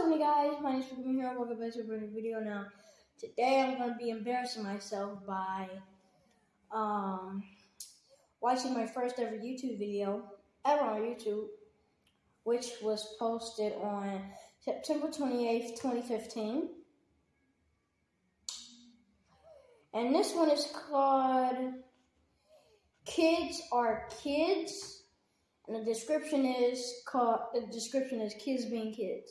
up, guys? My name is Pokemon here. Welcome back to a brand new video. Now, today I'm going to be embarrassing myself by um, watching my first ever YouTube video ever on YouTube, which was posted on September 28th, 2015. And this one is called Kids Are Kids. And the description is called the description is kids being kids.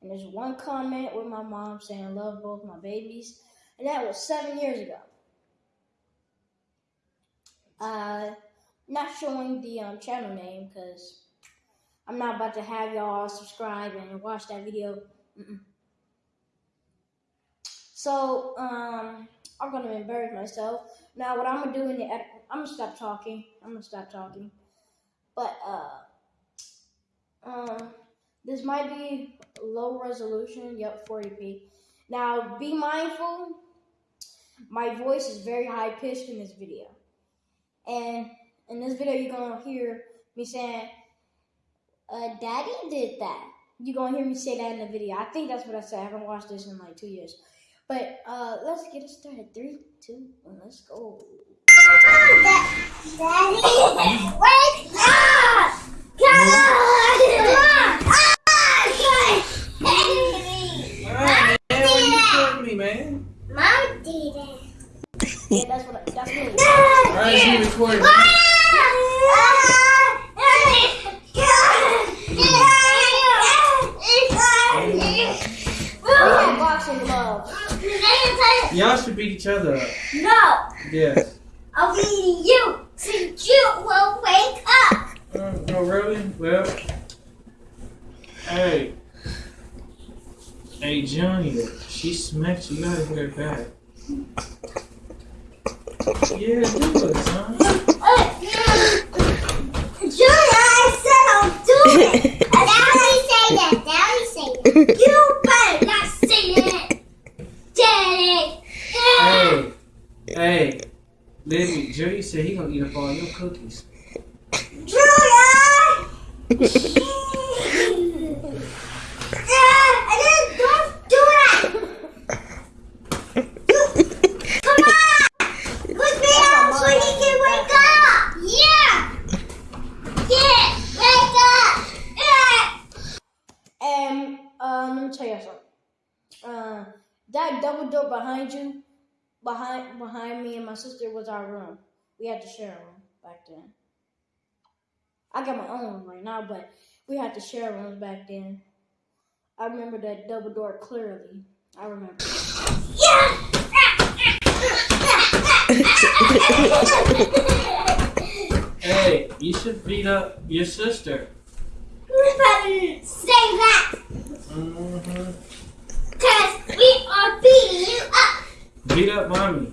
And there's one comment with my mom saying I love both my babies. And that was seven years ago. Uh not showing the um, channel name because I'm not about to have y'all subscribe and watch that video. Mm-mm. So um, I'm gonna embarrass myself. Now, what I'm gonna do in the I'm gonna stop talking. I'm gonna stop talking. But uh, um, this might be low resolution. Yep, 40p. Now, be mindful. My voice is very high pitched in this video, and in this video, you're gonna hear me saying, uh, "Daddy did that." You're gonna hear me say that in the video. I think that's what I said. I haven't watched this in like two years. But uh, let's get it started. Three, two, one, let's go. Daddy, wake up! Come on! Alright, man, what you recording me, man? Mom did it. Yeah, that's what. I, that's what. Alright, you recording me. Oh, boxing gloves. Y'all should beat each other up. No, Yes. I'll be you since you will wake up. Uh, oh, really? Well, hey. Hey, Johnny, she smacked you. You gotta her back. Yeah, do it, son. Julia, I said I'll do it. And now I say that. Now I say that. You better not say it. Daddy. Hey, hey. Libby, Jerry said he gonna eat up all your cookies. Julia! I didn't, don't do that! Come on! Put me out so he can wake up! Yeah! Yeah! Wake up! Yeah! And uh, let me tell you something. Uh, that double door behind you, behind behind me and my sister was our room. We had to share a room back then. I got my own room right now, but we had to share rooms back then. I remember that double door clearly. I remember. Hey, you should beat up your sister. You better say that! Mm-hmm. Cause we are beating you up! Beat up mommy. Mm-hmm. Come on! Let's get to do it! Yeah! Oh, they beat up the legs. I'm just Well, kidding.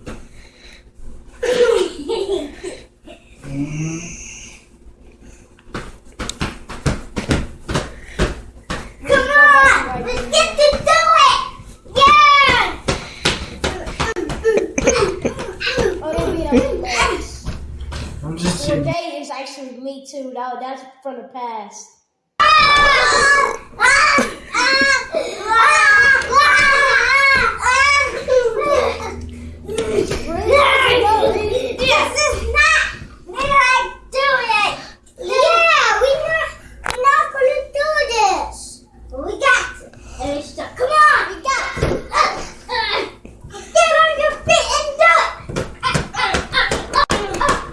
they is actually me too. That, that's from the past. This is not me like doing it. Yeah, we not we're not gonna do this. But we got to. And it's stuck. Come on, we got to. Uh, uh, Get on your feet and do it. Uh, uh, uh, uh, uh.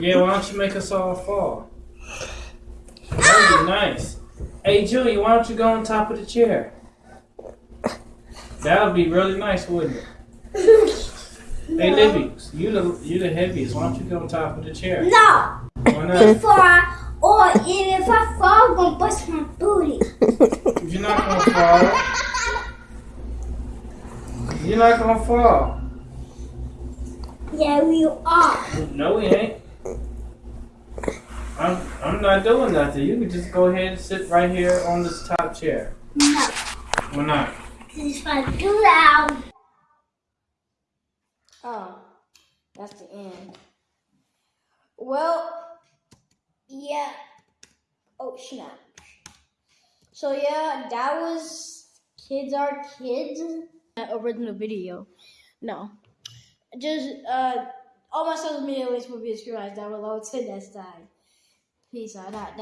Yeah, why don't you make us all fall? That would be nice. Hey, Julie, why don't you go on top of the chair? That would be really nice, wouldn't it? Hey, Libby, you the you the heaviest. Why don't you go on top of the chair? No, Why not? before I, or even if I fall, I'm gonna bust my booty. You're not gonna fall. You're not gonna fall. Yeah, we are. No, we ain't. I'm I'm not doing nothing. You can just go ahead and sit right here on this top chair. No, Why not? because if I do that, Oh, that's the end. Well, yeah. Oh, snap. So yeah, that was Kids Are Kids. That original video. No. Just uh all my social media links will be described down below. Till next time. Peace out. That- that-